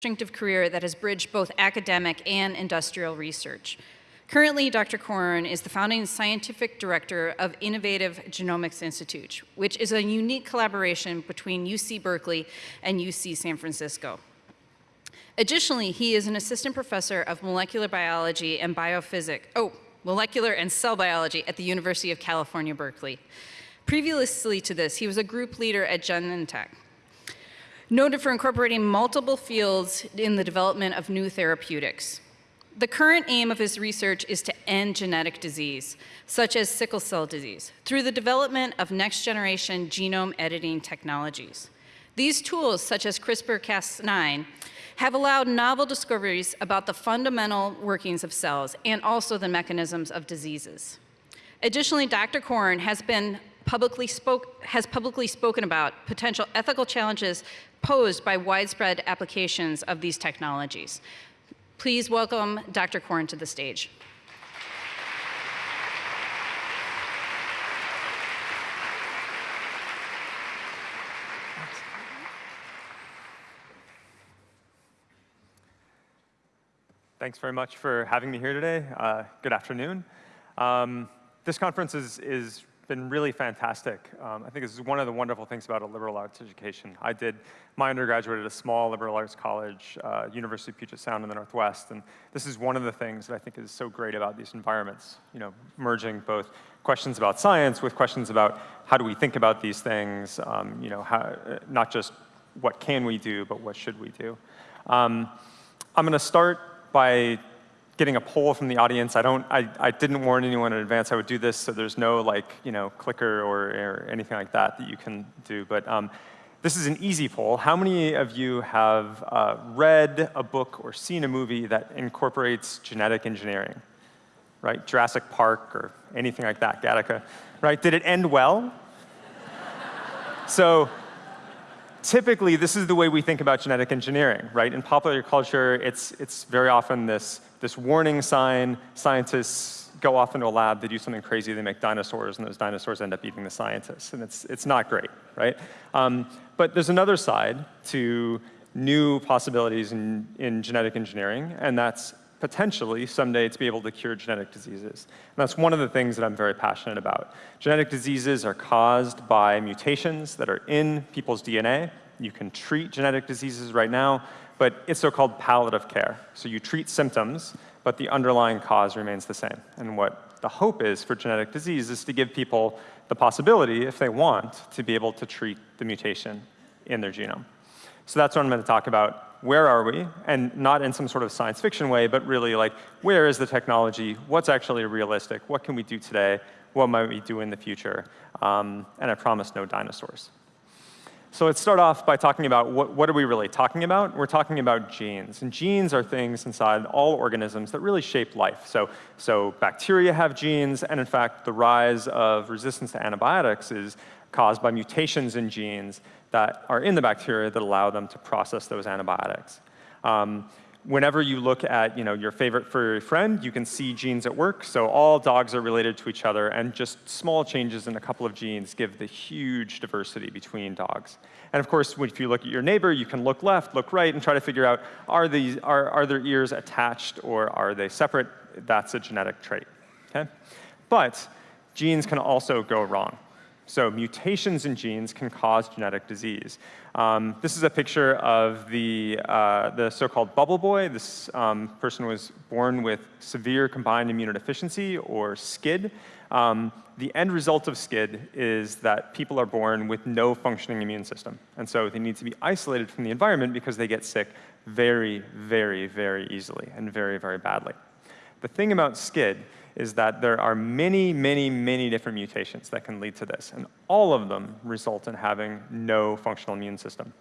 distinctive career that has bridged both academic and industrial research. Currently, Dr. Corn is the founding scientific director of Innovative Genomics Institute, which is a unique collaboration between UC Berkeley and UC San Francisco. Additionally, he is an assistant professor of molecular biology and biophysics, oh, molecular and cell biology at the University of California, Berkeley. Previously to this, he was a group leader at Genentech, noted for incorporating multiple fields in the development of new therapeutics. The current aim of his research is to end genetic disease, such as sickle cell disease, through the development of next-generation genome editing technologies. These tools, such as CRISPR-Cas9, have allowed novel discoveries about the fundamental workings of cells and also the mechanisms of diseases. Additionally, Dr. Corn has been publicly spoke, has publicly spoken about potential ethical challenges posed by widespread applications of these technologies. Please welcome Dr. Corn to the stage. Thanks very much for having me here today. Uh, good afternoon. Um, this conference is, is been really fantastic. Um, I think this is one of the wonderful things about a liberal arts education. I did my undergraduate at a small liberal arts college, uh, University of Puget Sound in the Northwest, and this is one of the things that I think is so great about these environments, you know, merging both questions about science with questions about how do we think about these things, um, you know, how, not just what can we do, but what should we do. Um, I'm gonna start by getting a poll from the audience. I don't, I, I didn't warn anyone in advance I would do this, so there's no like, you know, clicker or, or anything like that that you can do. But um, this is an easy poll. How many of you have uh, read a book or seen a movie that incorporates genetic engineering? Right, Jurassic Park or anything like that, Gattaca. Right, did it end well? so typically, this is the way we think about genetic engineering, right? In popular culture, it's, it's very often this this warning sign, scientists go off into a lab, they do something crazy, they make dinosaurs, and those dinosaurs end up eating the scientists, and it's, it's not great, right? Um, but there's another side to new possibilities in, in genetic engineering, and that's potentially someday to be able to cure genetic diseases. And that's one of the things that I'm very passionate about. Genetic diseases are caused by mutations that are in people's DNA. You can treat genetic diseases right now but it's so-called palliative care. So you treat symptoms, but the underlying cause remains the same. And what the hope is for genetic disease is to give people the possibility, if they want, to be able to treat the mutation in their genome. So that's what I'm going to talk about. Where are we? And not in some sort of science fiction way, but really like, where is the technology? What's actually realistic? What can we do today? What might we do in the future? Um, and I promise no dinosaurs. So let's start off by talking about what, what are we really talking about? We're talking about genes. And genes are things inside all organisms that really shape life. So, so bacteria have genes, and in fact, the rise of resistance to antibiotics is caused by mutations in genes that are in the bacteria that allow them to process those antibiotics. Um, whenever you look at you know, your favorite furry friend, you can see genes at work. So all dogs are related to each other, and just small changes in a couple of genes give the huge diversity between dogs. And of course, if you look at your neighbor, you can look left, look right, and try to figure out, are, these, are, are their ears attached or are they separate? That's a genetic trait, okay? But genes can also go wrong. So mutations in genes can cause genetic disease. Um, this is a picture of the, uh, the so-called bubble boy. This um, person was born with severe combined immunodeficiency, or SCID. Um, the end result of SCID is that people are born with no functioning immune system. And so they need to be isolated from the environment because they get sick very, very, very easily and very, very badly. The thing about SCID is that there are many, many, many different mutations that can lead to this, and all of them result in having no functional immune system.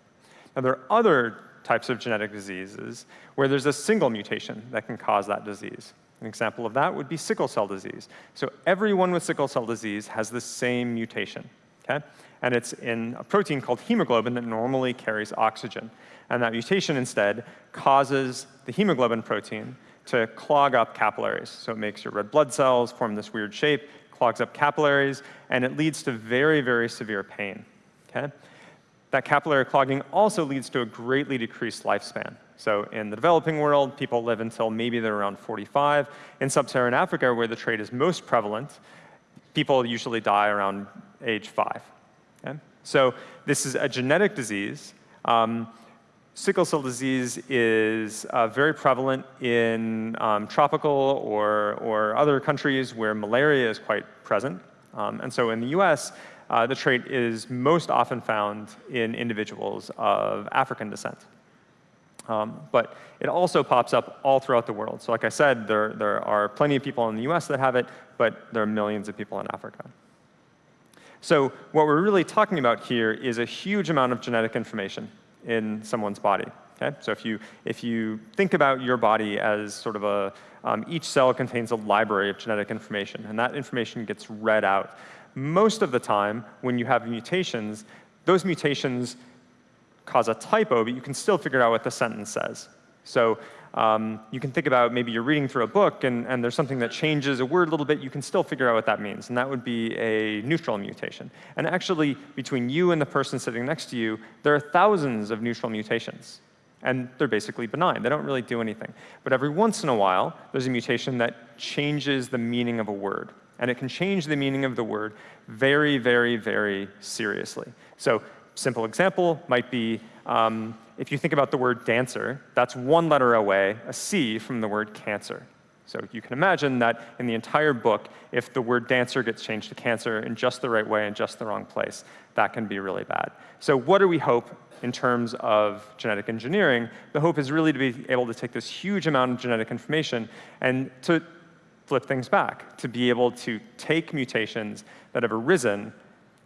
Now, there are other types of genetic diseases where there's a single mutation that can cause that disease. An example of that would be sickle cell disease. So everyone with sickle cell disease has the same mutation, okay? And it's in a protein called hemoglobin that normally carries oxygen. And that mutation instead causes the hemoglobin protein to clog up capillaries. So it makes your red blood cells form this weird shape, clogs up capillaries, and it leads to very, very severe pain. Okay? That capillary clogging also leads to a greatly decreased lifespan. So in the developing world, people live until maybe they're around 45. In sub-Saharan Africa, where the trait is most prevalent, people usually die around age five. Okay? So this is a genetic disease. Um, sickle cell disease is uh, very prevalent in um, tropical or, or other countries where malaria is quite present. Um, and so in the US, uh, the trait is most often found in individuals of African descent. Um, but it also pops up all throughout the world. So like I said, there, there are plenty of people in the US that have it, but there are millions of people in Africa. So what we're really talking about here is a huge amount of genetic information in someone's body. Okay? So if you, if you think about your body as sort of a, um, each cell contains a library of genetic information, and that information gets read out. Most of the time, when you have mutations, those mutations cause a typo, but you can still figure out what the sentence says. So um, you can think about maybe you're reading through a book and, and there's something that changes a word a little bit, you can still figure out what that means, and that would be a neutral mutation. And actually, between you and the person sitting next to you, there are thousands of neutral mutations. And they're basically benign. They don't really do anything. But every once in a while, there's a mutation that changes the meaning of a word. And it can change the meaning of the word very, very, very seriously. So simple example might be um, if you think about the word dancer, that's one letter away, a C, from the word cancer. So you can imagine that in the entire book, if the word dancer gets changed to cancer in just the right way in just the wrong place, that can be really bad. So what do we hope in terms of genetic engineering? The hope is really to be able to take this huge amount of genetic information and to flip things back, to be able to take mutations that have arisen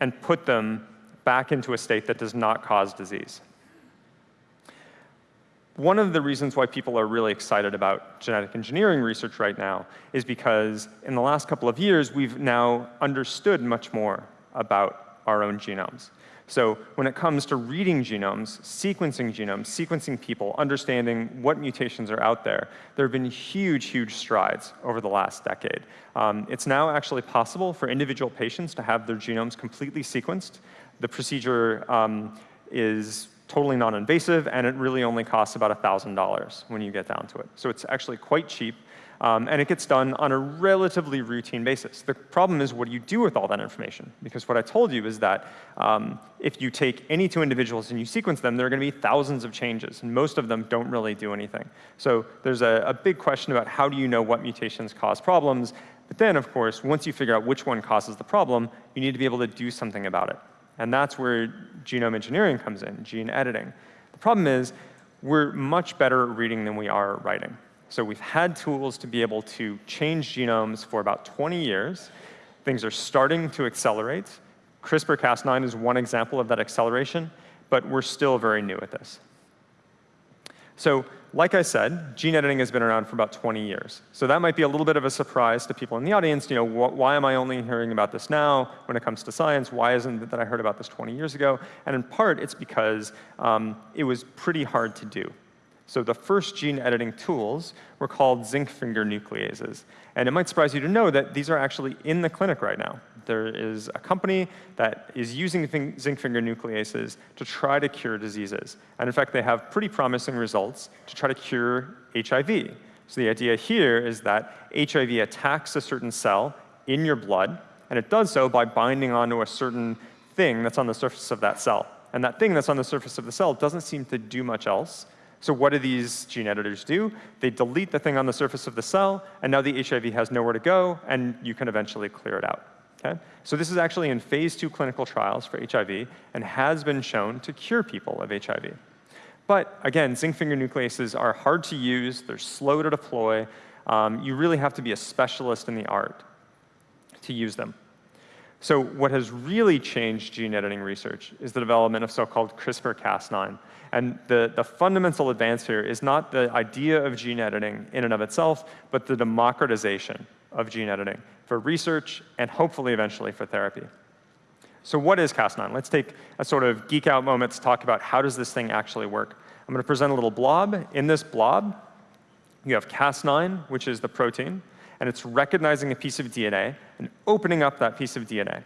and put them back into a state that does not cause disease. One of the reasons why people are really excited about genetic engineering research right now is because in the last couple of years, we've now understood much more about our own genomes. So when it comes to reading genomes, sequencing genomes, sequencing people, understanding what mutations are out there, there have been huge, huge strides over the last decade. Um, it's now actually possible for individual patients to have their genomes completely sequenced. The procedure um, is totally non-invasive, and it really only costs about $1,000 when you get down to it. So it's actually quite cheap, um, and it gets done on a relatively routine basis. The problem is what do you do with all that information? Because what I told you is that um, if you take any two individuals and you sequence them, there are going to be thousands of changes, and most of them don't really do anything. So there's a, a big question about how do you know what mutations cause problems, but then, of course, once you figure out which one causes the problem, you need to be able to do something about it. And that's where genome engineering comes in, gene editing. The problem is we're much better at reading than we are at writing. So we've had tools to be able to change genomes for about 20 years. Things are starting to accelerate. CRISPR-Cas9 is one example of that acceleration, but we're still very new at this. So like I said, gene editing has been around for about 20 years. So that might be a little bit of a surprise to people in the audience. You know, wh why am I only hearing about this now when it comes to science? Why isn't it that I heard about this 20 years ago? And in part, it's because um, it was pretty hard to do. So the first gene editing tools were called zinc finger nucleases. And it might surprise you to know that these are actually in the clinic right now. There is a company that is using zinc finger nucleases to try to cure diseases. And in fact, they have pretty promising results to try to cure HIV. So the idea here is that HIV attacks a certain cell in your blood, and it does so by binding onto a certain thing that's on the surface of that cell. And that thing that's on the surface of the cell doesn't seem to do much else so what do these gene editors do? They delete the thing on the surface of the cell, and now the HIV has nowhere to go, and you can eventually clear it out. Okay? So this is actually in phase two clinical trials for HIV and has been shown to cure people of HIV. But again, zinc finger nucleases are hard to use, they're slow to deploy. Um, you really have to be a specialist in the art to use them. So what has really changed gene editing research is the development of so-called CRISPR-Cas9. And the, the fundamental advance here is not the idea of gene editing in and of itself, but the democratization of gene editing for research and hopefully eventually for therapy. So what is Cas9? Let's take a sort of geek out moment to talk about how does this thing actually work. I'm going to present a little blob. In this blob, you have Cas9, which is the protein and it's recognizing a piece of DNA and opening up that piece of DNA.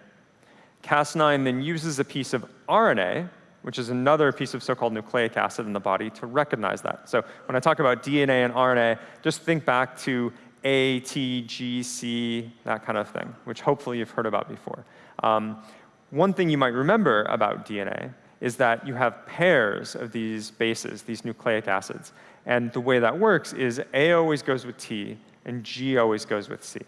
Cas9 then uses a piece of RNA, which is another piece of so-called nucleic acid in the body to recognize that. So when I talk about DNA and RNA, just think back to A, T, G, C, that kind of thing, which hopefully you've heard about before. Um, one thing you might remember about DNA is that you have pairs of these bases, these nucleic acids. And the way that works is A always goes with T, and G always goes with C.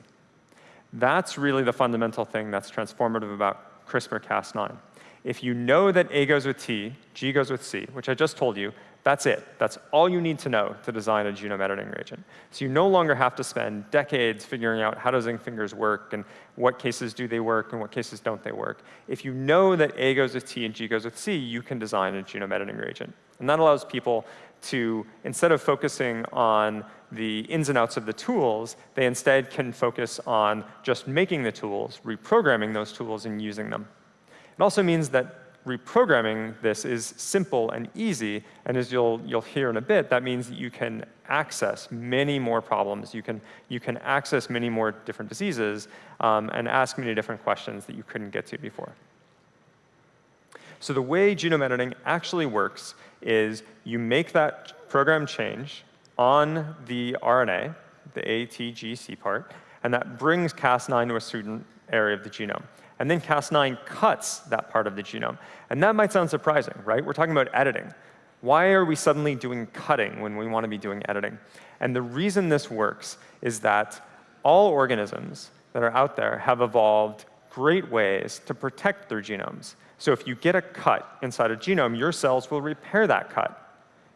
That's really the fundamental thing that's transformative about CRISPR-Cas9. If you know that A goes with T, G goes with C, which I just told you, that's it. That's all you need to know to design a genome editing reagent. So you no longer have to spend decades figuring out how does zinc fingers work and what cases do they work and what cases don't they work. If you know that A goes with T and G goes with C, you can design a genome editing reagent. And that allows people to, instead of focusing on the ins and outs of the tools, they instead can focus on just making the tools, reprogramming those tools, and using them. It also means that reprogramming this is simple and easy, and as you'll, you'll hear in a bit, that means that you can access many more problems. You can, you can access many more different diseases um, and ask many different questions that you couldn't get to before. So the way genome editing actually works is you make that program change on the RNA, the ATGC part, and that brings Cas9 to a certain area of the genome. And then Cas9 cuts that part of the genome. And that might sound surprising, right? We're talking about editing. Why are we suddenly doing cutting when we want to be doing editing? And the reason this works is that all organisms that are out there have evolved great ways to protect their genomes. So if you get a cut inside a genome, your cells will repair that cut.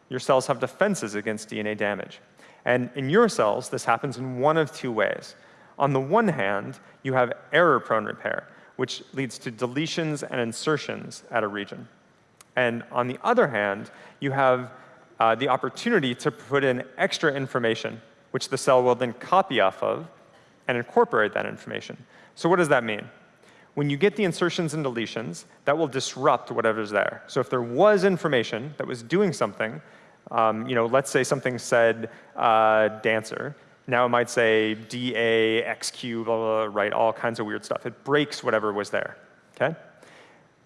Your cells have defenses against DNA damage. And in your cells, this happens in one of two ways. On the one hand, you have error-prone repair which leads to deletions and insertions at a region. And on the other hand, you have uh, the opportunity to put in extra information, which the cell will then copy off of and incorporate that information. So what does that mean? When you get the insertions and deletions, that will disrupt whatever's there. So if there was information that was doing something, um, you know, let's say something said uh, dancer, now it might say DA, XQ, blah, blah, blah, right, all kinds of weird stuff. It breaks whatever was there, okay?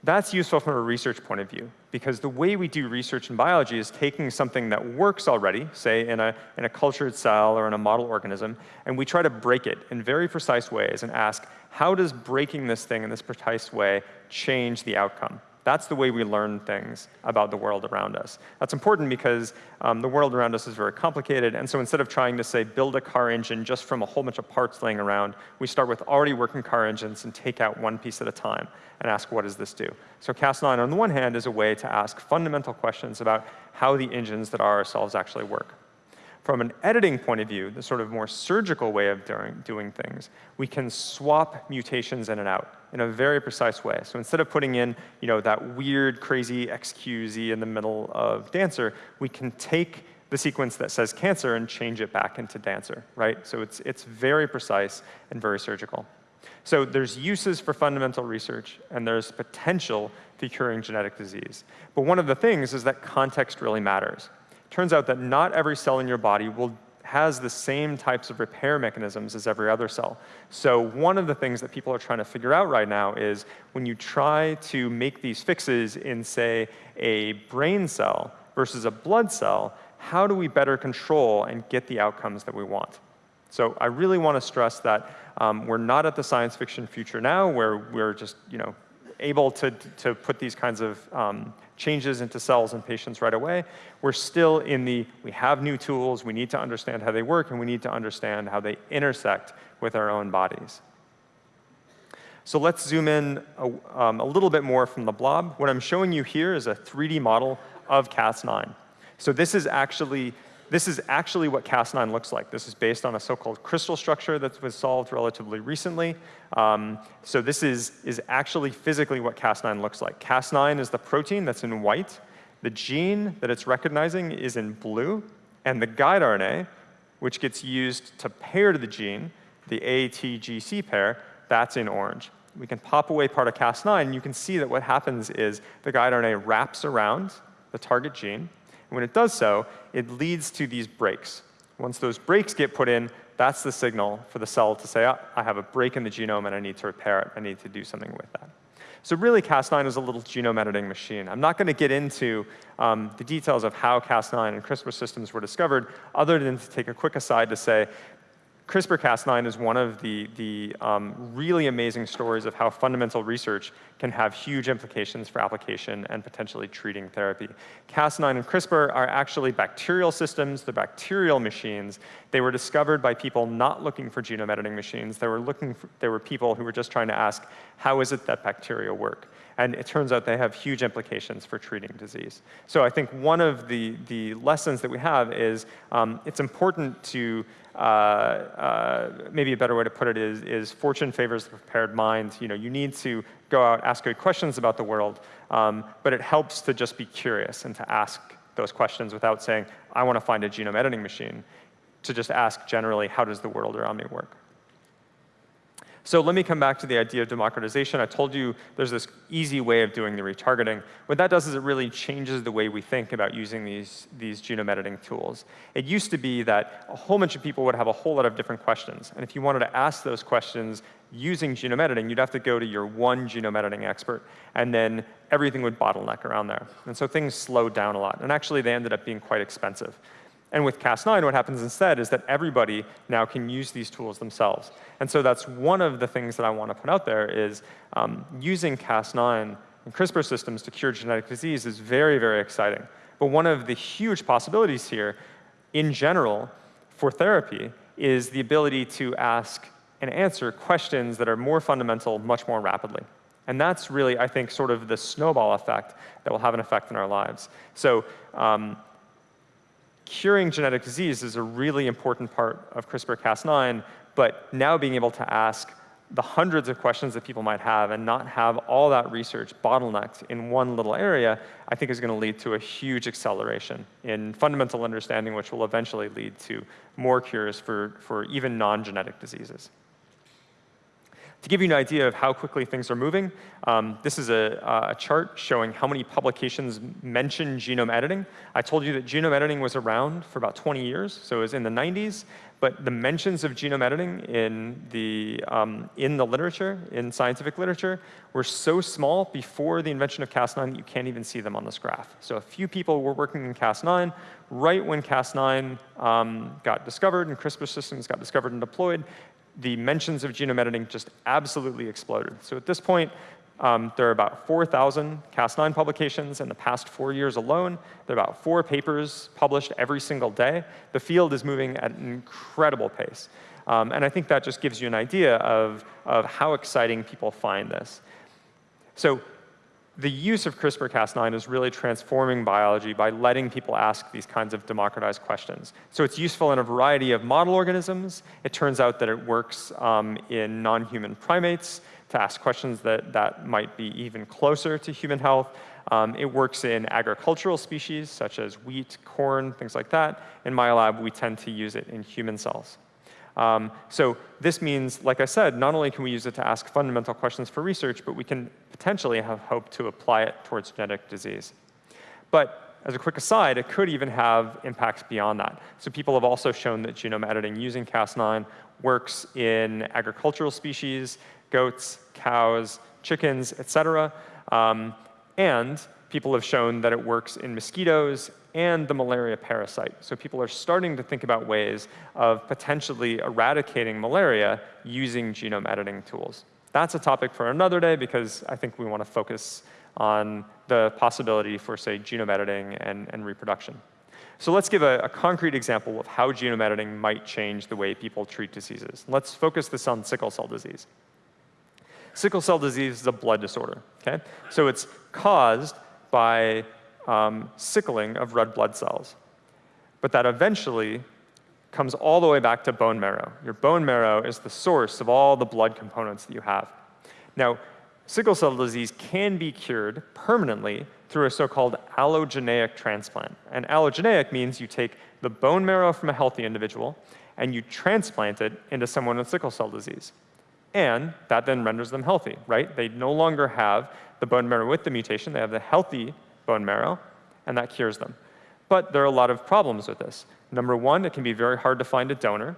That's useful from a research point of view, because the way we do research in biology is taking something that works already, say in a, in a cultured cell or in a model organism, and we try to break it in very precise ways and ask, how does breaking this thing in this precise way change the outcome? That's the way we learn things about the world around us. That's important because um, the world around us is very complicated, and so instead of trying to, say, build a car engine just from a whole bunch of parts laying around, we start with already working car engines and take out one piece at a time and ask, what does this do? So Cas9, on the one hand, is a way to ask fundamental questions about how the engines that are ourselves actually work. From an editing point of view, the sort of more surgical way of doing, things, we can swap mutations in and out in a very precise way. So instead of putting in you know, that weird, crazy XQZ in the middle of Dancer, we can take the sequence that says cancer and change it back into Dancer, right? So it's, it's very precise and very surgical. So there's uses for fundamental research, and there's potential for curing genetic disease. But one of the things is that context really matters turns out that not every cell in your body will has the same types of repair mechanisms as every other cell. So one of the things that people are trying to figure out right now is when you try to make these fixes in, say, a brain cell versus a blood cell, how do we better control and get the outcomes that we want? So I really want to stress that um, we're not at the science fiction future now where we're just, you know, able to, to put these kinds of um, changes into cells in patients right away. We're still in the, we have new tools, we need to understand how they work, and we need to understand how they intersect with our own bodies. So let's zoom in a, um, a little bit more from the blob. What I'm showing you here is a 3D model of Cas9. So this is actually this is actually what Cas9 looks like. This is based on a so-called crystal structure that was solved relatively recently. Um, so this is, is actually physically what Cas9 looks like. Cas9 is the protein that's in white. The gene that it's recognizing is in blue. And the guide RNA, which gets used to pair to the gene, the ATGC pair, that's in orange. We can pop away part of Cas9, and you can see that what happens is the guide RNA wraps around the target gene, when it does so, it leads to these breaks. Once those breaks get put in, that's the signal for the cell to say, oh, I have a break in the genome and I need to repair it. I need to do something with that. So really, Cas9 is a little genome editing machine. I'm not going to get into um, the details of how Cas9 and CRISPR systems were discovered, other than to take a quick aside to say CRISPR-Cas9 is one of the, the um, really amazing stories of how fundamental research can have huge implications for application and potentially treating therapy. Cas9 and CRISPR are actually bacterial systems. They're bacterial machines. They were discovered by people not looking for genome editing machines. They were, looking for, they were people who were just trying to ask, how is it that bacteria work? And it turns out they have huge implications for treating disease. So I think one of the, the lessons that we have is um, it's important to uh, uh, maybe a better way to put it is, is fortune favors the prepared mind. You know, you need to go out, ask good questions about the world, um, but it helps to just be curious and to ask those questions without saying, I want to find a genome editing machine, to just ask generally, how does the world around me work? So let me come back to the idea of democratization. I told you there's this easy way of doing the retargeting. What that does is it really changes the way we think about using these, these genome editing tools. It used to be that a whole bunch of people would have a whole lot of different questions. And if you wanted to ask those questions using genome editing, you'd have to go to your one genome editing expert, and then everything would bottleneck around there. And so things slowed down a lot. And actually, they ended up being quite expensive. And with Cas9, what happens instead is that everybody now can use these tools themselves. And so that's one of the things that I want to put out there is um, using Cas9 and CRISPR systems to cure genetic disease is very, very exciting. But one of the huge possibilities here, in general, for therapy, is the ability to ask and answer questions that are more fundamental much more rapidly. And that's really, I think, sort of the snowball effect that will have an effect in our lives. So um, curing genetic disease is a really important part of CRISPR-Cas9, but now being able to ask the hundreds of questions that people might have and not have all that research bottlenecked in one little area, I think is going to lead to a huge acceleration in fundamental understanding, which will eventually lead to more cures for, for even non-genetic diseases. To give you an idea of how quickly things are moving, um, this is a, a, chart showing how many publications mention genome editing. I told you that genome editing was around for about 20 years, so it was in the 90s, but the mentions of genome editing in the, um, in the literature, in scientific literature, were so small before the invention of Cas9 that you can't even see them on this graph. So a few people were working in Cas9. Right when Cas9 um, got discovered and CRISPR systems got discovered and deployed, the mentions of genome editing just absolutely exploded. So at this point, um, there are about 4,000 Cas9 publications in the past four years alone. There are about four papers published every single day. The field is moving at an incredible pace. Um, and I think that just gives you an idea of, of how exciting people find this. So the use of CRISPR-Cas9 is really transforming biology by letting people ask these kinds of democratized questions. So it's useful in a variety of model organisms. It turns out that it works um, in non-human primates to ask questions that, that might be even closer to human health. Um, it works in agricultural species, such as wheat, corn, things like that. In my lab, we tend to use it in human cells. Um, so this means, like I said, not only can we use it to ask fundamental questions for research, but we can potentially have hoped to apply it towards genetic disease. But as a quick aside, it could even have impacts beyond that. So people have also shown that genome editing using Cas9 works in agricultural species, goats, cows, chickens, et cetera. Um, and people have shown that it works in mosquitoes and the malaria parasite. So people are starting to think about ways of potentially eradicating malaria using genome editing tools. That's a topic for another day because I think we want to focus on the possibility for, say, genome editing and, and reproduction. So let's give a, a, concrete example of how genome editing might change the way people treat diseases. Let's focus this on sickle cell disease. Sickle cell disease is a blood disorder, okay? So it's caused by um, sickling of red blood cells. But that eventually comes all the way back to bone marrow. Your bone marrow is the source of all the blood components that you have. Now, sickle cell disease can be cured permanently through a so-called allogeneic transplant. And allogeneic means you take the bone marrow from a healthy individual and you transplant it into someone with sickle cell disease. And that then renders them healthy, right? They no longer have the bone marrow with the mutation, they have the healthy bone marrow, and that cures them. But there are a lot of problems with this. Number one, it can be very hard to find a donor.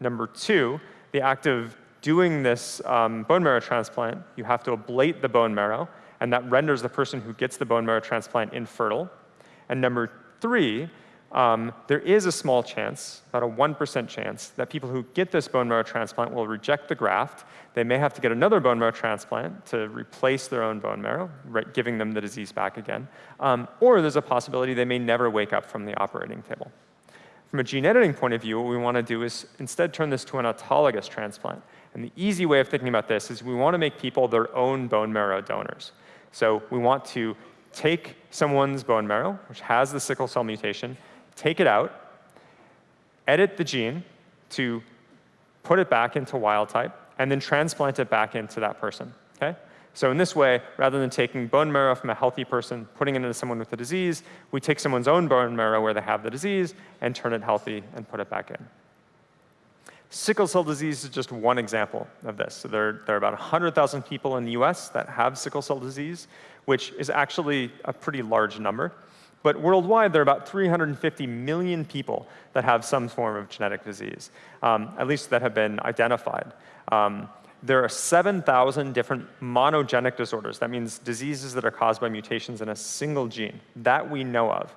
Number two, the act of doing this um, bone marrow transplant, you have to ablate the bone marrow, and that renders the person who gets the bone marrow transplant infertile. And number three, um, there is a small chance, about a 1% chance, that people who get this bone marrow transplant will reject the graft. They may have to get another bone marrow transplant to replace their own bone marrow, right, giving them the disease back again. Um, or there's a possibility they may never wake up from the operating table. From a gene editing point of view, what we want to do is instead turn this to an autologous transplant. And the easy way of thinking about this is we want to make people their own bone marrow donors. So we want to take someone's bone marrow, which has the sickle cell mutation, take it out, edit the gene to put it back into wild type, and then transplant it back into that person. Okay? So in this way, rather than taking bone marrow from a healthy person, putting it into someone with a disease, we take someone's own bone marrow where they have the disease and turn it healthy and put it back in. Sickle cell disease is just one example of this. So there, there are about 100,000 people in the US that have sickle cell disease, which is actually a pretty large number. But worldwide, there are about 350 million people that have some form of genetic disease, um, at least that have been identified. Um, there are 7,000 different monogenic disorders. That means diseases that are caused by mutations in a single gene that we know of.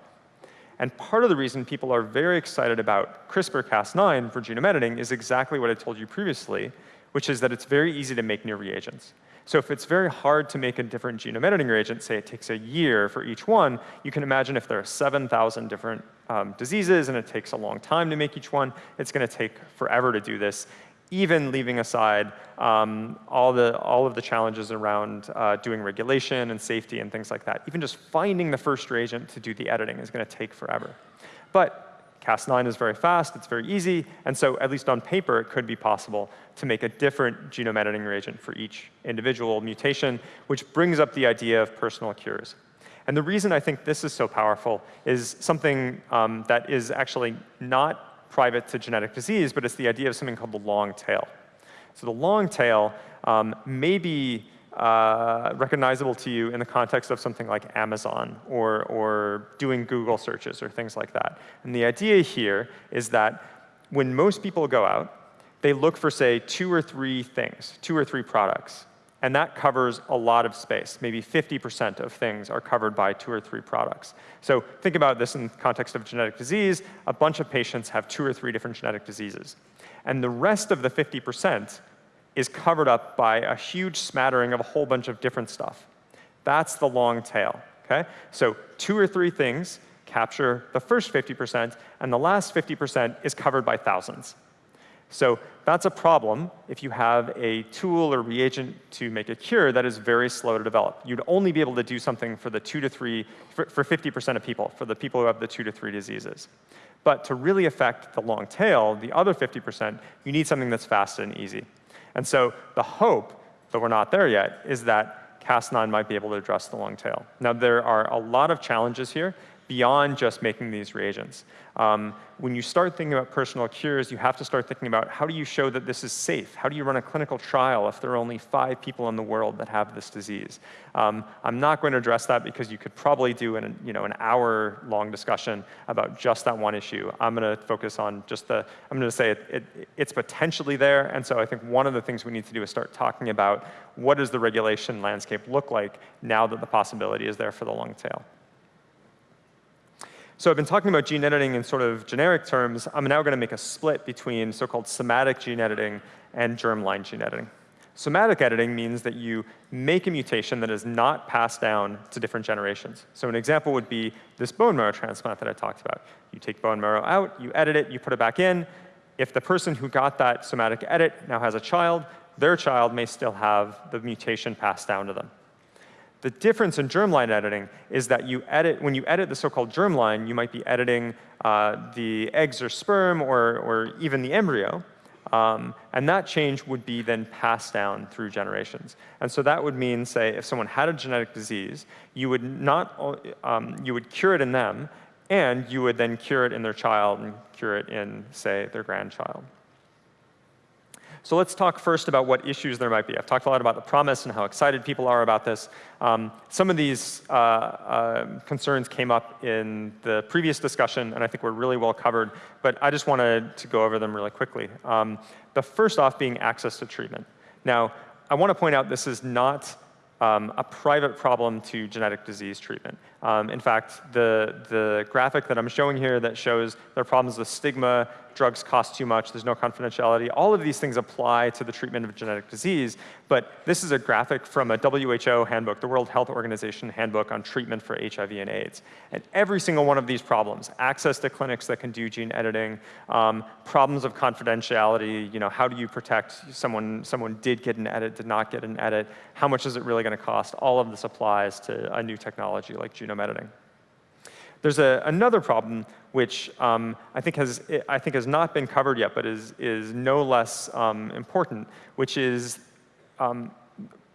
And part of the reason people are very excited about CRISPR-Cas9 for genome editing is exactly what I told you previously, which is that it's very easy to make new reagents. So if it's very hard to make a different genome editing reagent, say it takes a year for each one, you can imagine if there are 7,000 different um, diseases and it takes a long time to make each one, it's going to take forever to do this even leaving aside um, all, the, all of the challenges around uh, doing regulation and safety and things like that. Even just finding the first reagent to do the editing is going to take forever. But Cas9 is very fast, it's very easy, and so at least on paper, it could be possible to make a different genome editing reagent for each individual mutation, which brings up the idea of personal cures. And the reason I think this is so powerful is something um, that is actually not private to genetic disease, but it's the idea of something called the long tail. So the long tail um, may be uh, recognizable to you in the context of something like Amazon or, or doing Google searches or things like that. And the idea here is that when most people go out, they look for, say, two or three things, two or three products. And that covers a lot of space. Maybe 50% of things are covered by two or three products. So think about this in the context of genetic disease. A bunch of patients have two or three different genetic diseases. And the rest of the 50% is covered up by a huge smattering of a whole bunch of different stuff. That's the long tail. Okay? So two or three things capture the first 50%, and the last 50% is covered by thousands. So that's a problem if you have a tool or reagent to make a cure that is very slow to develop. You'd only be able to do something for the two to three, for 50% of people, for the people who have the two to three diseases. But to really affect the long tail, the other 50%, you need something that's fast and easy. And so the hope, though we're not there yet, is that Cas9 might be able to address the long tail. Now, there are a lot of challenges here beyond just making these reagents. Um, when you start thinking about personal cures, you have to start thinking about how do you show that this is safe? How do you run a clinical trial if there are only five people in the world that have this disease? Um, I'm not going to address that because you could probably do an, you know, an hour long discussion about just that one issue. I'm going to focus on just the, I'm going to say it, it, it's potentially there. And so I think one of the things we need to do is start talking about what does the regulation landscape look like now that the possibility is there for the long tail. So I've been talking about gene editing in sort of generic terms. I'm now going to make a split between so-called somatic gene editing and germline gene editing. Somatic editing means that you make a mutation that is not passed down to different generations. So an example would be this bone marrow transplant that I talked about. You take bone marrow out, you edit it, you put it back in. If the person who got that somatic edit now has a child, their child may still have the mutation passed down to them. The difference in germline editing is that you edit, when you edit the so-called germline, you might be editing uh, the eggs or sperm or, or even the embryo. Um, and that change would be then passed down through generations. And so that would mean, say, if someone had a genetic disease, you would not, um, you would cure it in them, and you would then cure it in their child and cure it in, say, their grandchild. So let's talk first about what issues there might be. I've talked a lot about the promise and how excited people are about this. Um, some of these uh, uh, concerns came up in the previous discussion, and I think we're really well covered, but I just wanted to go over them really quickly. Um, the first off being access to treatment. Now, I want to point out this is not um, a private problem to genetic disease treatment. Um, in fact, the, the graphic that I'm showing here that shows there are problems with stigma, drugs cost too much, there's no confidentiality, all of these things apply to the treatment of genetic disease, but this is a graphic from a WHO handbook, the World Health Organization handbook on treatment for HIV and AIDS. And every single one of these problems, access to clinics that can do gene editing, um, problems of confidentiality, you know, how do you protect someone, someone did get an edit, did not get an edit, how much is it really gonna cost? All of this applies to a new technology like genome editing. There's a, another problem which um, I, think has, I think has not been covered yet, but is, is no less um, important, which is um,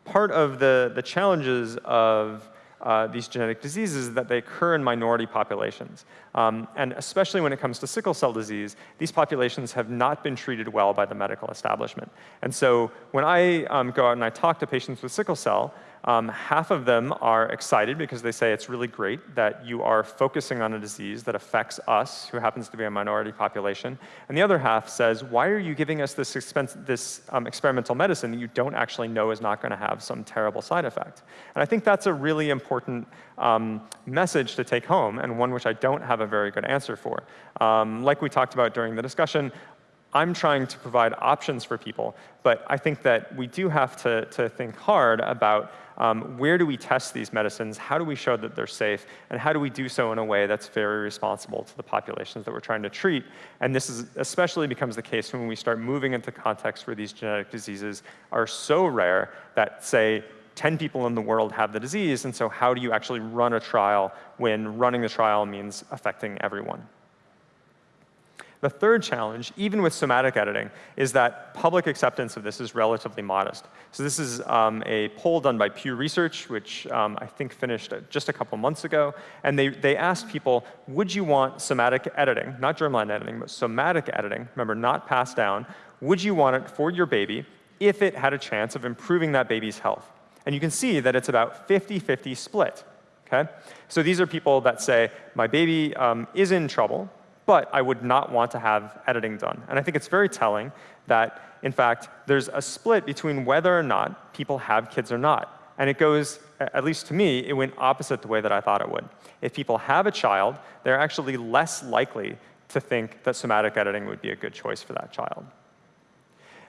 part of the, the challenges of uh, these genetic diseases that they occur in minority populations. Um, and especially when it comes to sickle cell disease, these populations have not been treated well by the medical establishment. And so when I um, go out and I talk to patients with sickle cell, um, half of them are excited because they say it's really great that you are focusing on a disease that affects us, who happens to be a minority population. And the other half says, why are you giving us this, this um, experimental medicine that you don't actually know is not going to have some terrible side effect? And I think that's a really important um, message to take home and one which I don't have a very good answer for. Um, like we talked about during the discussion, I'm trying to provide options for people, but I think that we do have to, to think hard about um, where do we test these medicines, how do we show that they're safe, and how do we do so in a way that's very responsible to the populations that we're trying to treat. And this is especially becomes the case when we start moving into contexts where these genetic diseases are so rare that, say, 10 people in the world have the disease, and so how do you actually run a trial when running the trial means affecting everyone? The third challenge, even with somatic editing, is that public acceptance of this is relatively modest. So this is um, a poll done by Pew Research, which um, I think finished just a couple months ago. And they, they asked people, would you want somatic editing, not germline editing, but somatic editing, remember, not passed down, would you want it for your baby if it had a chance of improving that baby's health? And you can see that it's about 50-50 split. Okay? So these are people that say, my baby um, is in trouble, but I would not want to have editing done. And I think it's very telling that, in fact, there's a split between whether or not people have kids or not. And it goes, at least to me, it went opposite the way that I thought it would. If people have a child, they're actually less likely to think that somatic editing would be a good choice for that child.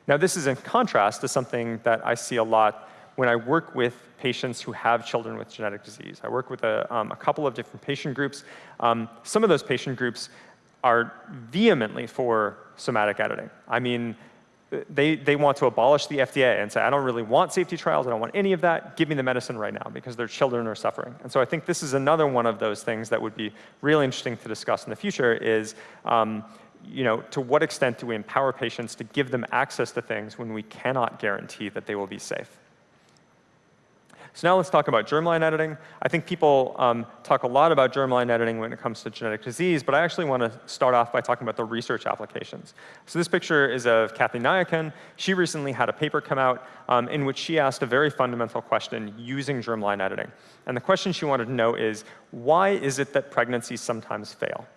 Now, this is in contrast to something that I see a lot when I work with patients who have children with genetic disease. I work with a, um, a couple of different patient groups. Um, some of those patient groups are vehemently for somatic editing. I mean, they, they want to abolish the FDA and say, I don't really want safety trials, I don't want any of that, give me the medicine right now because their children are suffering. And so I think this is another one of those things that would be really interesting to discuss in the future is, um, you know, to what extent do we empower patients to give them access to things when we cannot guarantee that they will be safe? So now let's talk about germline editing. I think people um, talk a lot about germline editing when it comes to genetic disease, but I actually want to start off by talking about the research applications. So this picture is of Kathy Niakan. She recently had a paper come out um, in which she asked a very fundamental question using germline editing. And the question she wanted to know is, why is it that pregnancies sometimes fail?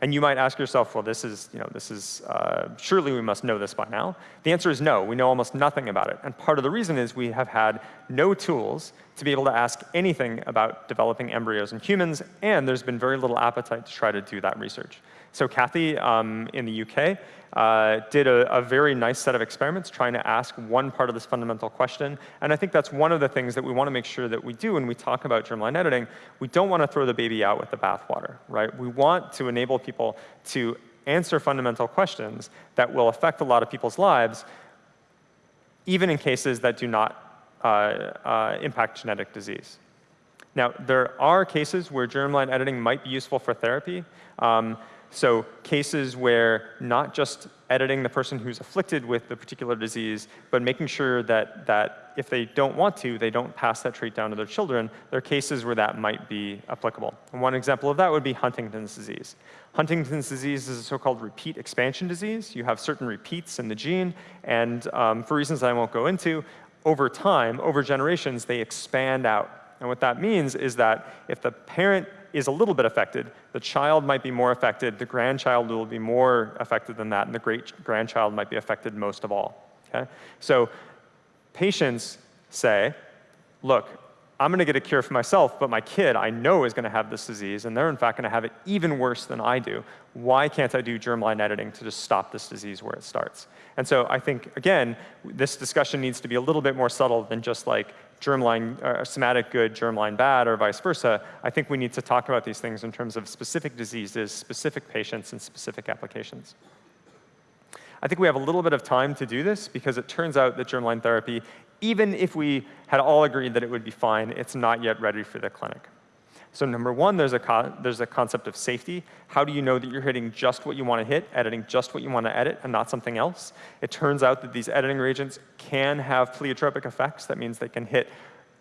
And you might ask yourself, well, this is, you know, this is, uh, surely we must know this by now. The answer is no, we know almost nothing about it. And part of the reason is we have had no tools to be able to ask anything about developing embryos in humans, and there's been very little appetite to try to do that research. So Kathy um, in the UK uh, did a, a, very nice set of experiments trying to ask one part of this fundamental question. And I think that's one of the things that we want to make sure that we do when we talk about germline editing. We don't want to throw the baby out with the bathwater, right? We want to enable people to answer fundamental questions that will affect a lot of people's lives, even in cases that do not uh, uh, impact genetic disease. Now, there are cases where germline editing might be useful for therapy. Um, So cases where not just editing the person who's afflicted with the particular disease, but making sure that, that if they don't want to, they don't pass that trait down to their children, there are cases where that might be applicable. And one example of that would be Huntington's disease. Huntington's disease is a so-called repeat expansion disease. You have certain repeats in the gene, and um, for reasons I won't go into, over time, over generations, they expand out. And what that means is that if the parent is a little bit affected, the child might be more affected, the grandchild will be more affected than that, and the great-grandchild might be affected most of all. Okay? So patients say, look, I'm going to get a cure for myself, but my kid I know is going to have this disease, and they're in fact going to have it even worse than I do. Why can't I do germline editing to just stop this disease where it starts? And so I think, again, this discussion needs to be a little bit more subtle than just like germline, uh, somatic good, germline bad, or vice versa. I think we need to talk about these things in terms of specific diseases, specific patients, and specific applications. I think we have a little bit of time to do this because it turns out that germline therapy even if we had all agreed that it would be fine, it's not yet ready for the clinic. So number one, there's a, there's a concept of safety. How do you know that you're hitting just what you want to hit, editing just what you want to edit, and not something else? It turns out that these editing reagents can have pleiotropic effects. That means they can hit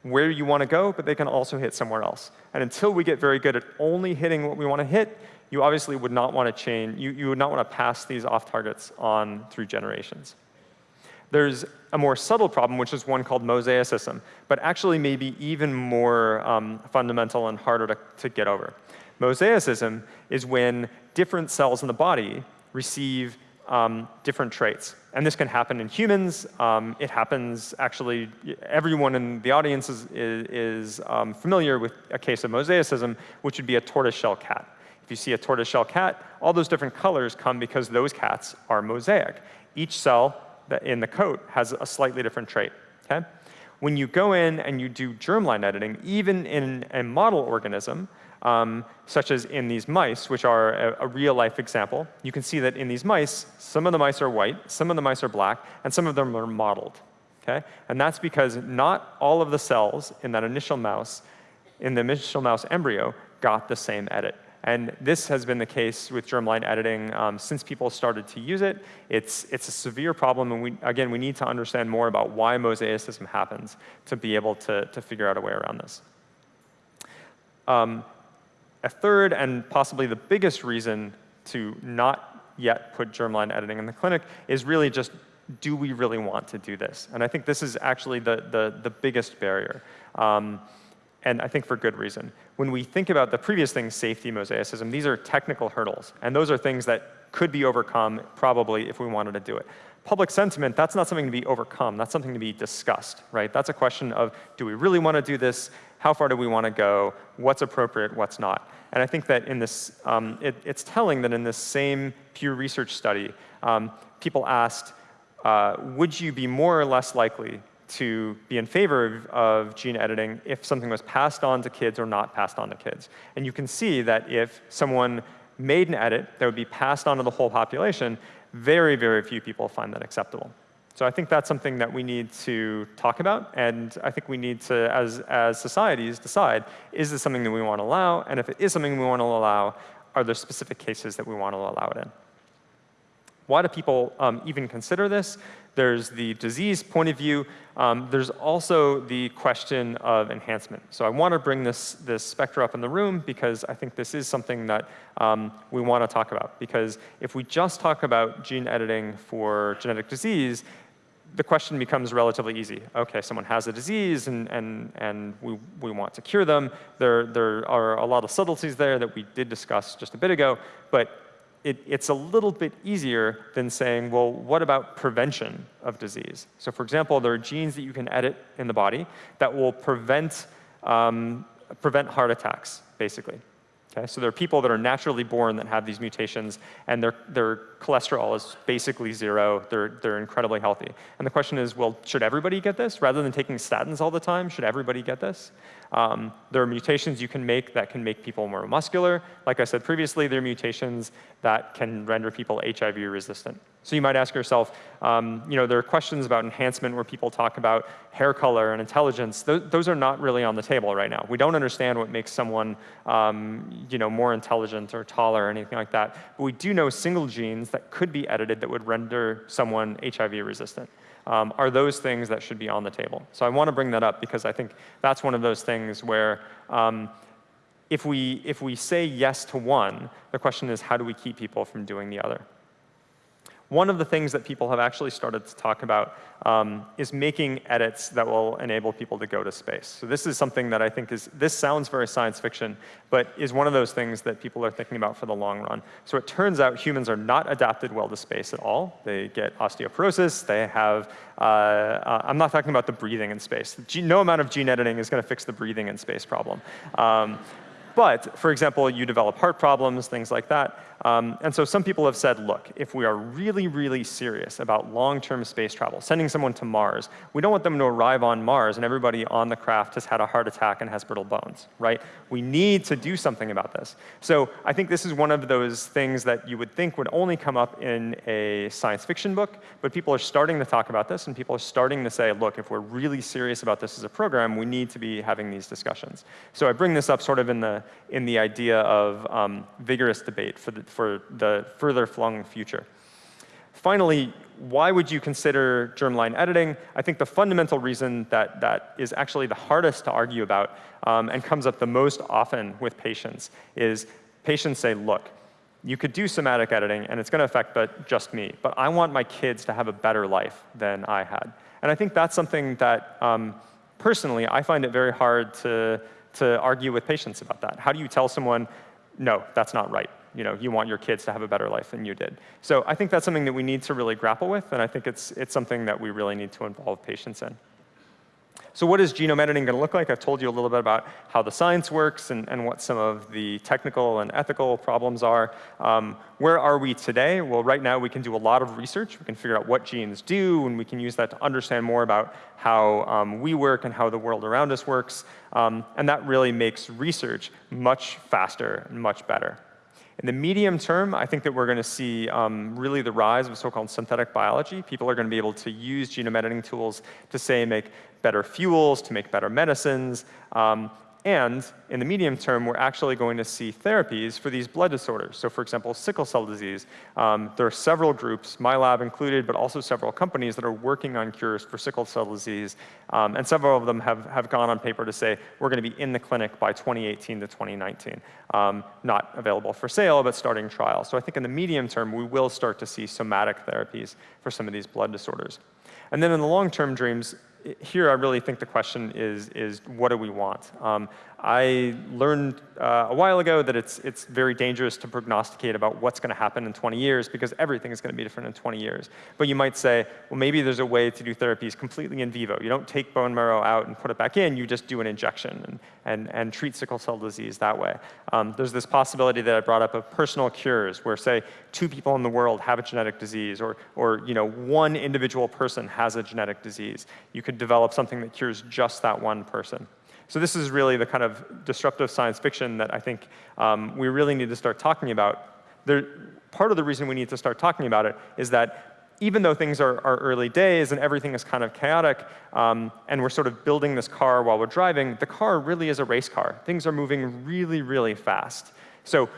where you want to go, but they can also hit somewhere else. And until we get very good at only hitting what we want to hit, you obviously would not want to chain, you, you would not want to pass these off targets on through generations. There's a more subtle problem, which is one called mosaicism, but actually maybe even more um, fundamental and harder to, to get over. Mosaicism is when different cells in the body receive um, different traits. And this can happen in humans. Um, it happens actually, everyone in the audience is, is, is um, familiar with a case of mosaicism, which would be a tortoiseshell cat. If you see a tortoiseshell cat, all those different colors come because those cats are mosaic. Each cell in the coat has a slightly different trait. Okay? When you go in and you do germline editing, even in a model organism, um, such as in these mice, which are a, a real-life example, you can see that in these mice, some of the mice are white, some of the mice are black, and some of them are mottled. Okay? And that's because not all of the cells in that initial mouse, in the initial mouse embryo, got the same edit. And this has been the case with germline editing um, since people started to use it. It's, it's a severe problem, and we, again, we need to understand more about why mosaicism happens to be able to, to figure out a way around this. Um, a third and possibly the biggest reason to not yet put germline editing in the clinic is really just do we really want to do this? And I think this is actually the, the, the biggest barrier. Um, and I think for good reason. When we think about the previous things, safety, mosaicism, these are technical hurdles. And those are things that could be overcome probably if we wanted to do it. Public sentiment, that's not something to be overcome. That's something to be discussed, right? That's a question of, do we really want to do this? How far do we want to go? What's appropriate? What's not? And I think that in this, um, it, it's telling that in this same Pew Research study, um, people asked, uh, would you be more or less likely to be in favor of, gene editing if something was passed on to kids or not passed on to kids. And you can see that if someone made an edit that would be passed on to the whole population, very, very few people find that acceptable. So I think that's something that we need to talk about, and I think we need to, as, as societies, decide, is this something that we want to allow? And if it is something we want to allow, are there specific cases that we want to allow it in? Why do people um, even consider this? There's the disease point of view. Um, there's also the question of enhancement. So I want to bring this, this specter up in the room because I think this is something that um, we want to talk about. Because if we just talk about gene editing for genetic disease, the question becomes relatively easy. OK, someone has a disease, and, and, and we, we want to cure them. There, there are a lot of subtleties there that we did discuss just a bit ago. But it, it's a little bit easier than saying, well, what about prevention of disease? So for example, there are genes that you can edit in the body that will prevent, um, prevent heart attacks, basically. Okay? So there are people that are naturally born that have these mutations, and they're, they're cholesterol is basically zero. They're, they're incredibly healthy. And the question is, well, should everybody get this? Rather than taking statins all the time, should everybody get this? Um, there are mutations you can make that can make people more muscular. Like I said previously, there are mutations that can render people HIV resistant. So you might ask yourself, um, you know, there are questions about enhancement where people talk about hair color and intelligence. Th those are not really on the table right now. We don't understand what makes someone, um, you know, more intelligent or taller or anything like that. But we do know single genes that could be edited that would render someone HIV resistant um, are those things that should be on the table. So I want to bring that up because I think that's one of those things where um, if, we, if we say yes to one, the question is how do we keep people from doing the other? One of the things that people have actually started to talk about um, is making edits that will enable people to go to space. So this is something that I think is, this sounds very science fiction, but is one of those things that people are thinking about for the long run. So it turns out humans are not adapted well to space at all. They get osteoporosis, they have, uh, uh, I'm not talking about the breathing in space. No amount of gene editing is gonna fix the breathing in space problem. Um, but, for example, you develop heart problems, things like that. Um, and so some people have said, look, if we are really, really serious about long-term space travel, sending someone to Mars, we don't want them to arrive on Mars and everybody on the craft has had a heart attack and has brittle bones, right? We need to do something about this. So I think this is one of those things that you would think would only come up in a science fiction book, but people are starting to talk about this and people are starting to say, look, if we're really serious about this as a program, we need to be having these discussions. So I bring this up sort of in the, in the idea of um, vigorous debate for the, for the further flung future. Finally, why would you consider germline editing? I think the fundamental reason that that is actually the hardest to argue about um, and comes up the most often with patients is patients say, look, you could do somatic editing and it's going to affect but just me, but I want my kids to have a better life than I had. And I think that's something that um, personally I find it very hard to, to argue with patients about that. How do you tell someone, no, that's not right? You know, you want your kids to have a better life than you did. So I think that's something that we need to really grapple with, and I think it's, it's something that we really need to involve patients in. So what is genome editing going to look like? I've told you a little bit about how the science works and, and what some of the technical and ethical problems are. Um, where are we today? Well, right now we can do a lot of research. We can figure out what genes do, and we can use that to understand more about how um, we work and how the world around us works. Um, and that really makes research much faster and much better. In the medium term, I think that we're going to see um, really the rise of so-called synthetic biology. People are going to be able to use genome editing tools to, say, make better fuels, to make better medicines, um, and in the medium term, we're actually going to see therapies for these blood disorders. So for example, sickle cell disease. Um, there are several groups, my lab included, but also several companies that are working on cures for sickle cell disease. Um, and several of them have, have gone on paper to say, we're going to be in the clinic by 2018 to 2019. Um, not available for sale, but starting trials. So I think in the medium term, we will start to see somatic therapies for some of these blood disorders. And then in the long-term dreams, here I really think the question is, is what do we want? Um, I learned uh, a while ago that it's, it's very dangerous to prognosticate about what's going to happen in 20 years because everything is going to be different in 20 years. But you might say, well, maybe there's a way to do therapies completely in vivo. You don't take bone marrow out and put it back in. You just do an injection and, and, and treat sickle cell disease that way. Um, there's this possibility that I brought up of personal cures where, say, two people in the world have a genetic disease or, or you know, one individual person has a genetic disease. You could develop something that cures just that one person. So this is really the kind of disruptive science fiction that I think um, we really need to start talking about. There, part of the reason we need to start talking about it is that even though things are, are early days and everything is kind of chaotic, um, and we're sort of building this car while we're driving, the car really is a race car. Things are moving really, really fast. So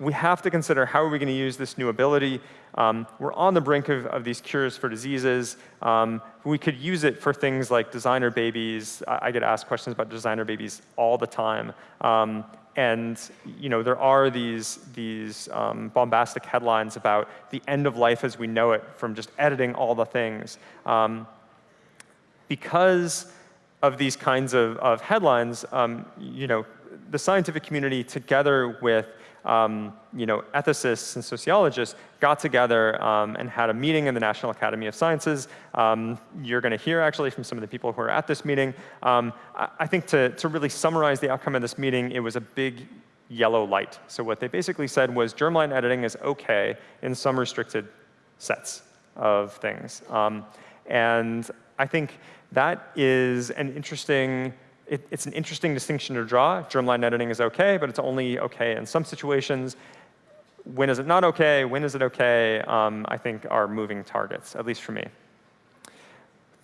we have to consider how are we going to use this new ability. Um, we're on the brink of, of these cures for diseases. Um, we could use it for things like designer babies. I, I, get asked questions about designer babies all the time. Um, and you know, there are these, these um, bombastic headlines about the end of life as we know it from just editing all the things. Um, because of these kinds of, of headlines, um, you know, the scientific community together with um, you know, ethicists and sociologists got together um, and had a meeting in the National Academy of Sciences. Um, you're going to hear actually from some of the people who are at this meeting. Um, I, I, think to, to really summarize the outcome of this meeting, it was a big yellow light. So what they basically said was germline editing is OK in some restricted sets of things. Um, and I think that is an interesting, it, it's an interesting distinction to draw. Germline editing is OK, but it's only OK in some situations. When is it not OK? When is it OK? Um, I think are moving targets, at least for me.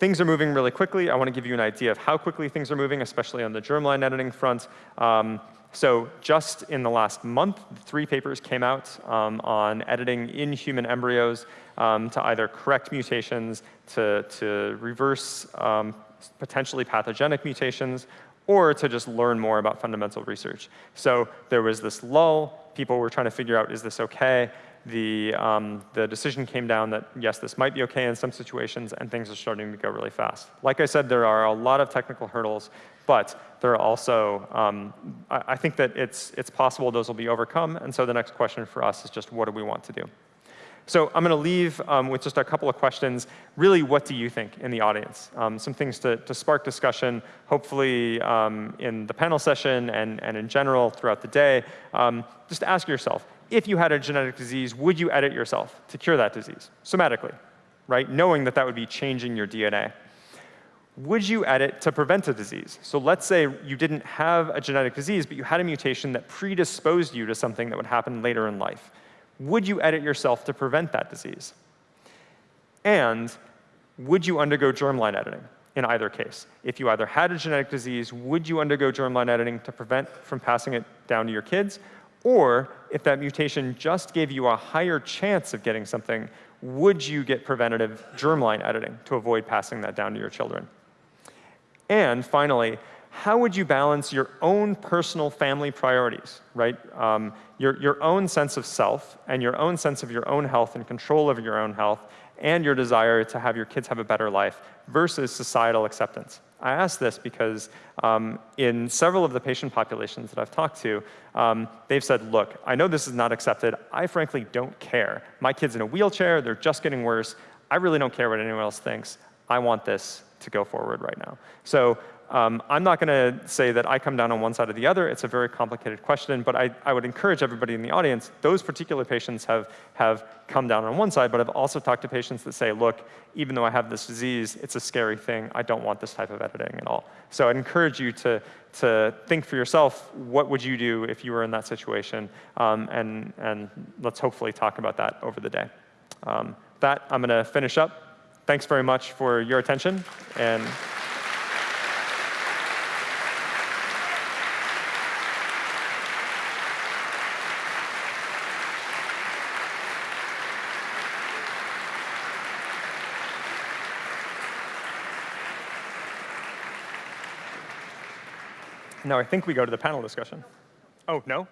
Things are moving really quickly. I want to give you an idea of how quickly things are moving, especially on the germline editing front. Um, so just in the last month, three papers came out um, on editing in human embryos um, to either correct mutations, to, to reverse um, potentially pathogenic mutations, or to just learn more about fundamental research. So there was this lull. People were trying to figure out, is this OK? The, um, the decision came down that, yes, this might be OK in some situations, and things are starting to go really fast. Like I said, there are a lot of technical hurdles, but there are also, um, I, I think that it's, it's possible those will be overcome, and so the next question for us is just what do we want to do? So I'm going to leave um, with just a couple of questions. Really, what do you think in the audience? Um, some things to, to, spark discussion, hopefully um, in the panel session and, and in general throughout the day. Um, just ask yourself, if you had a genetic disease, would you edit yourself to cure that disease, somatically, right? Knowing that that would be changing your DNA. Would you edit to prevent a disease? So let's say you didn't have a genetic disease, but you had a mutation that predisposed you to something that would happen later in life would you edit yourself to prevent that disease? And would you undergo germline editing in either case? If you either had a genetic disease, would you undergo germline editing to prevent from passing it down to your kids? Or if that mutation just gave you a higher chance of getting something, would you get preventative germline editing to avoid passing that down to your children? And finally, how would you balance your own personal family priorities, right? Um, your, your own sense of self and your own sense of your own health and control over your own health and your desire to have your kids have a better life versus societal acceptance. I ask this because um, in several of the patient populations that I've talked to, um, they've said, look, I know this is not accepted. I frankly don't care. My kid's in a wheelchair. They're just getting worse. I really don't care what anyone else thinks. I want this to go forward right now. So um, I'm not going to say that I come down on one side or the other. It's a very complicated question, but I, I would encourage everybody in the audience, those particular patients have, have come down on one side, but I've also talked to patients that say, look, even though I have this disease, it's a scary thing. I don't want this type of editing at all. So I'd encourage you to, to think for yourself, what would you do if you were in that situation? Um, and, and let's hopefully talk about that over the day. Um, that, I'm going to finish up. Thanks very much for your attention. and. Now I think we go to the panel discussion. Oh, no?